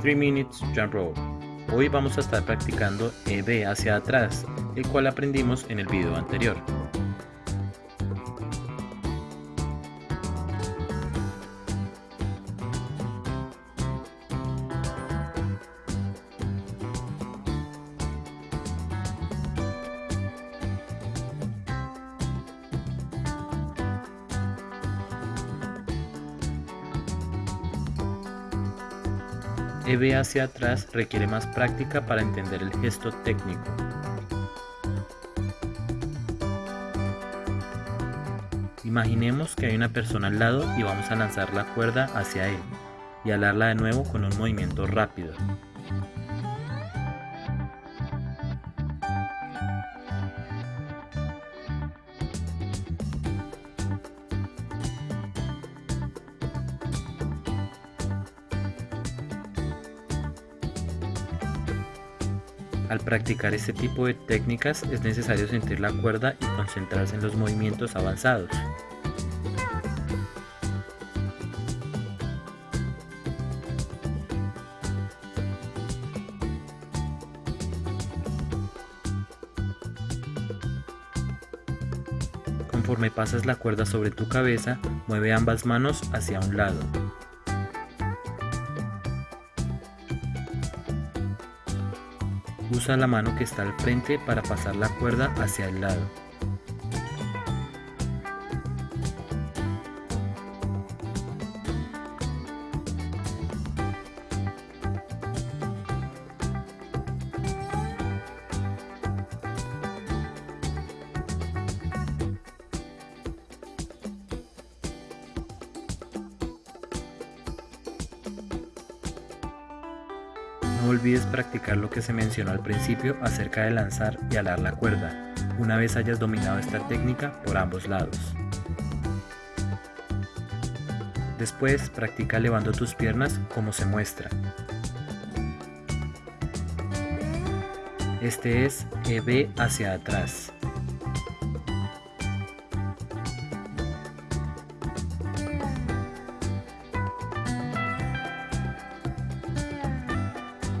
3 Minutes Jump Rope. Hoy vamos a estar practicando EB hacia atrás, el cual aprendimos en el video anterior. EB hacia atrás requiere más práctica para entender el gesto técnico. Imaginemos que hay una persona al lado y vamos a lanzar la cuerda hacia él y alarla de nuevo con un movimiento rápido. Al practicar este tipo de técnicas es necesario sentir la cuerda y concentrarse en los movimientos avanzados. Conforme pasas la cuerda sobre tu cabeza, mueve ambas manos hacia un lado. Usa la mano que está al frente para pasar la cuerda hacia el lado. No olvides practicar lo que se mencionó al principio acerca de lanzar y alar la cuerda, una vez hayas dominado esta técnica por ambos lados. Después practica elevando tus piernas como se muestra. Este es EB hacia atrás.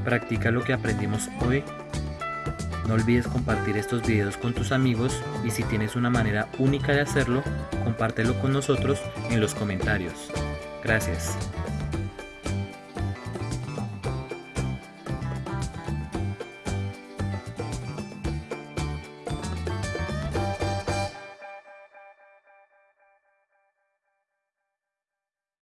Practica lo que aprendimos hoy. No olvides compartir estos videos con tus amigos y si tienes una manera única de hacerlo, compártelo con nosotros en los comentarios. Gracias.